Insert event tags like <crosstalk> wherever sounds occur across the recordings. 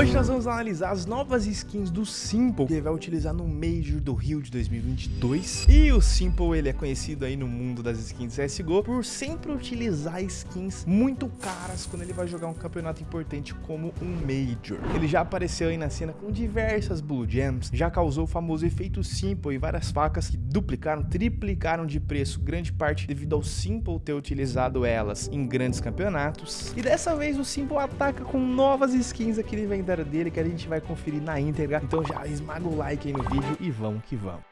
Hoje nós vamos analisar as novas skins do Simple que ele vai utilizar no Major do Rio de 2022. E o Simple, ele é conhecido aí no mundo das skins CSGO por sempre utilizar skins muito caras quando ele vai jogar um campeonato importante como um Major. Ele já apareceu aí na cena com diversas Blue Gems, já causou o famoso efeito Simple e várias facas que duplicaram, triplicaram de preço, grande parte devido ao Simple ter utilizado elas em grandes campeonatos. E dessa vez o Simple ataca com novas skins aqui no inventário dele que a gente vai conferir na íntegra. Então já esmaga o like aí no vídeo e vamos que vamos.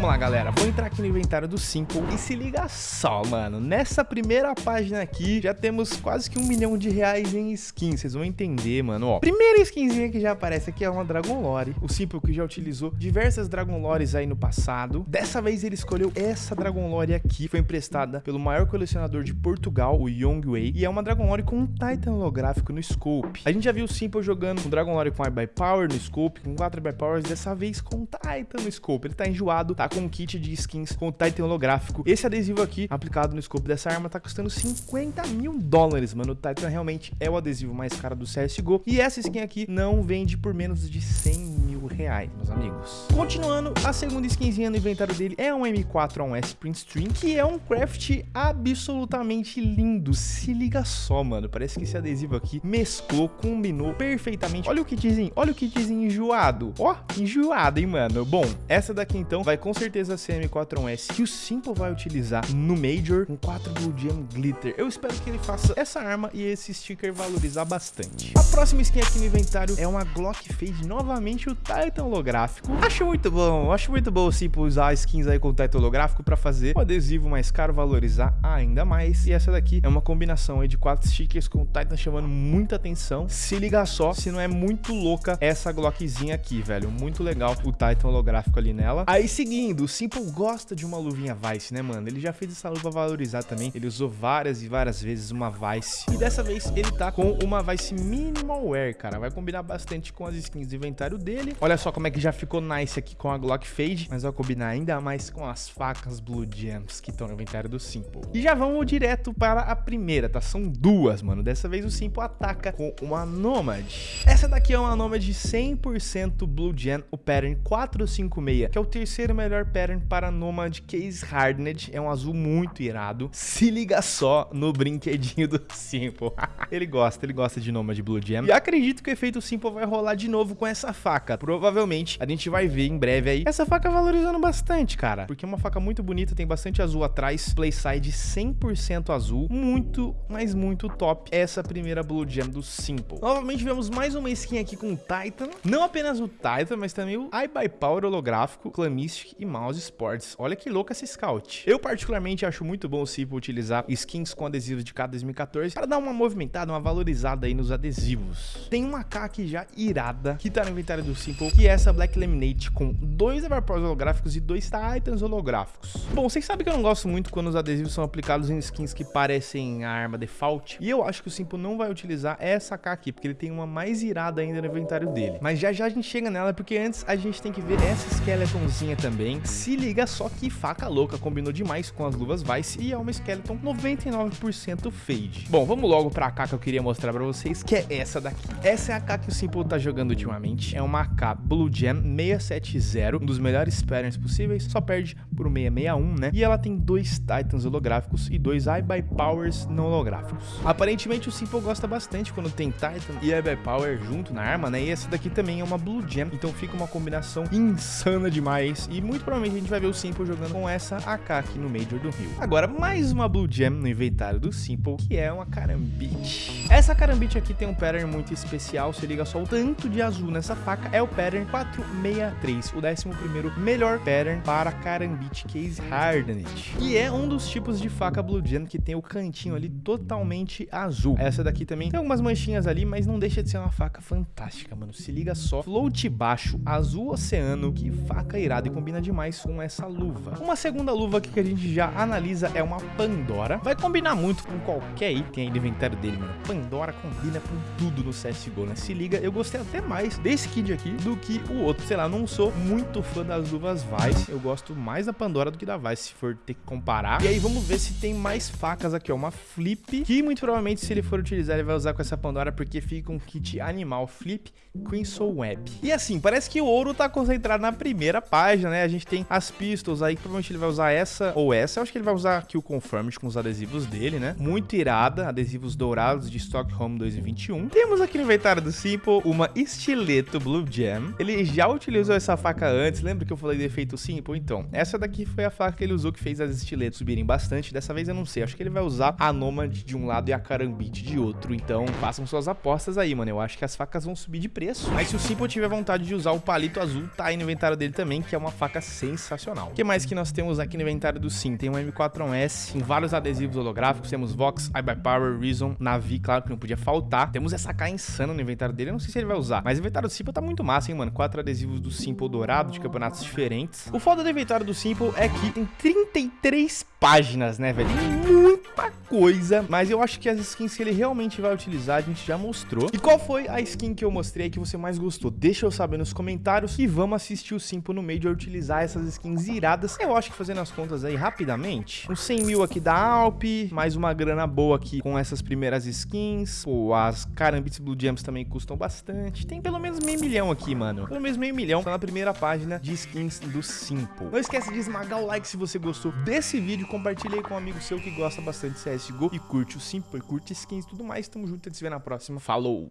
Vamos lá, galera. Vou entrar aqui no inventário do Simple e se liga só, mano. Nessa primeira página aqui, já temos quase que um milhão de reais em skins. Vocês vão entender, mano. Ó, primeira skinzinha que já aparece aqui é uma Dragon Lore. O Simple que já utilizou diversas Dragon Lores aí no passado. Dessa vez ele escolheu essa Dragon Lore aqui. Foi emprestada pelo maior colecionador de Portugal, o Young Wei. E é uma Dragon Lore com um Titan holográfico no scope. A gente já viu o Simple jogando com Dragon Lore com by Power no scope, com 4 by Powers. Dessa vez com Titan no scope. Ele tá enjoado, tá com um kit de skins com o Titan holográfico. Esse adesivo aqui, aplicado no escopo dessa arma, tá custando 50 mil dólares, mano. O Titan realmente é o adesivo mais caro do CSGO. E essa skin aqui não vende por menos de 100 mil reais, meus amigos. Continuando, a segunda skinzinha no inventário dele é um M4A1S Print Stream, que é um craft absolutamente lindo. Se liga só, mano. Parece que esse adesivo aqui mesclou, combinou perfeitamente. Olha o kitzinho, olha o kitzinho enjoado. Ó, enjoado, hein, mano. Bom, essa daqui então vai com certeza a CM4S que o Simple vai utilizar no Major com 4 Blue Glitter. Eu espero que ele faça essa arma e esse sticker valorizar bastante. A próxima skin aqui no inventário é uma Glock Fade, novamente o Titan holográfico. Acho muito bom, acho muito bom o Simple usar skins aí com o Titan holográfico para fazer o adesivo mais caro valorizar ainda mais. E essa daqui é uma combinação aí de quatro stickers com o Titan chamando muita atenção. Se liga só, se não é muito louca essa Glockzinha aqui, velho. Muito legal o Titan holográfico ali nela. Aí seguindo, Simple gosta de uma luvinha Vice, né, mano? Ele já fez essa luva valorizar também. Ele usou várias e várias vezes uma Vice. E dessa vez ele tá com uma Vice Minimal Wear, cara. Vai combinar bastante com as skins do inventário dele. Olha só como é que já ficou nice aqui com a Glock Fade. Mas vai combinar ainda mais com as facas Blue Gems que estão no inventário do Simple. E já vamos direto para a primeira, tá? São duas, mano. Dessa vez o Simple ataca com uma Nomad. Essa daqui é uma Nomad 100% Blue Gem, o pattern 456, que é o terceiro melhor pattern para Nomad Case Hardened. É um azul muito irado. Se liga só no brinquedinho do Simple. <laughs> ele gosta, ele gosta de Nomad Blue Gem. E acredito que o efeito Simple vai rolar de novo com essa faca. Provavelmente a gente vai ver em breve aí essa faca valorizando bastante, cara. Porque é uma faca muito bonita, tem bastante azul atrás. Playside 100% azul. Muito, mas muito top. Essa primeira Blue Gem do Simple. Novamente vemos mais uma skin aqui com o Titan. Não apenas o Titan, mas também o iBuyPower holográfico, Clamistic e Mouse Sports. Olha que louca essa Scout. Eu particularmente acho muito bom o Simple utilizar skins com adesivos de cada 2014 para dar uma movimentada, uma valorizada aí nos adesivos. Tem uma K aqui já irada que tá no inventário do Simple, que é essa Black Laminate com dois Everpowers holográficos e dois Titans holográficos. Bom, vocês sabem que eu não gosto muito quando os adesivos são aplicados em skins que parecem a arma default, e eu acho que o Simple não vai utilizar essa K aqui, porque ele tem uma mais irada ainda no inventário dele. Mas já já a gente chega nela, porque antes a gente tem que ver essa Skeletonzinha também, se se liga só que faca louca, combinou demais com as luvas Vice e é uma Skeleton 99% Fade. Bom, vamos logo pra AK que eu queria mostrar pra vocês, que é essa daqui. Essa é a AK que o Simple tá jogando ultimamente, é uma AK Blue Gem 670, um dos melhores patterns possíveis, só perde por 661, né? E ela tem dois Titans holográficos e dois Eye by Powers não holográficos. Aparentemente o Simple gosta bastante quando tem Titan e Eye by Power junto na arma, né? E essa daqui também é uma Blue Gem, então fica uma combinação insana demais e muito provavelmente gente vai ver o Simple jogando com essa AK aqui no Major do Rio. Agora, mais uma Blue Gem no inventário do Simple, que é uma Karambit. Essa Karambit aqui tem um pattern muito especial, se liga só o tanto de azul nessa faca, é o pattern 463, o 11º melhor pattern para Karambit Case Hardened. E é um dos tipos de faca Blue Gem que tem o cantinho ali totalmente azul. Essa daqui também tem algumas manchinhas ali, mas não deixa de ser uma faca fantástica, mano. Se liga só, float baixo, azul oceano, que faca irada e combina demais com essa luva. Uma segunda luva aqui que a gente já analisa é uma Pandora. Vai combinar muito com qualquer item aí do inventário dele, mano. Pandora combina com tudo no CSGO, né? Se liga, eu gostei até mais desse kit aqui do do que o outro. Sei lá, não sou muito fã das luvas Vice. Eu gosto mais da Pandora do que da Vice, se for ter que comparar. E aí vamos ver se tem mais facas aqui, ó. Uma Flip, que muito provavelmente se ele for utilizar, ele vai usar com essa Pandora, porque fica um kit animal Flip Crimson Web. E assim, parece que o ouro tá concentrado na primeira página, né? A gente tem as pistols aí, que provavelmente ele vai usar essa ou essa. Eu acho que ele vai usar aqui o Confirmed com os adesivos dele, né? Muito irada, adesivos dourados de Stockholm 2021. Temos aqui no inventário do Simple uma estileto Blue Gem. Ele já utilizou essa faca antes, lembra que eu falei do efeito Simple? Então, essa daqui foi a faca que ele usou que fez as estiletos subirem bastante. Dessa vez eu não sei, acho que ele vai usar a Nomad de um lado e a Karambit de outro. Então, façam suas apostas aí, mano. Eu acho que as facas vão subir de preço. Mas se o Simple tiver vontade de usar o palito azul, tá aí no inventário dele também, que é uma faca sensacional. O que mais que nós temos aqui no inventário do Sim? Tem um M4S com vários adesivos holográficos. Temos Vox, iBuyPower, Reason, Navi, claro que não podia faltar. Temos essa K insana no inventário dele. Eu não sei se ele vai usar, mas o inventário do Simple tá muito massa, hein, mano? Quatro adesivos do Simple dourado de campeonatos diferentes. O foda do inventário do Simple é que tem 33 páginas, né, velho? Muita coisa, mas eu acho que as skins que ele realmente vai utilizar a gente já mostrou. E qual foi a skin que eu mostrei que você mais gostou? Deixa eu saber nos comentários e vamos assistir o Simple no Major utilizar essas skins iradas. Eu acho que fazendo as contas aí rapidamente, uns 100 mil aqui da Alp, mais uma grana boa aqui com essas primeiras skins. Pô, as Karambits Blue Gems também custam bastante. Tem pelo menos meio milhão aqui, mano. Pelo menos meio milhão tá na primeira página de skins do Simple. Não esquece de esmagar o like se você gostou desse vídeo compartilhe aí com um amigo seu que gosta bastante de CSGO e curte o Simple, curte skins e tudo mais. Tamo junto, a gente se vê na próxima. Falou!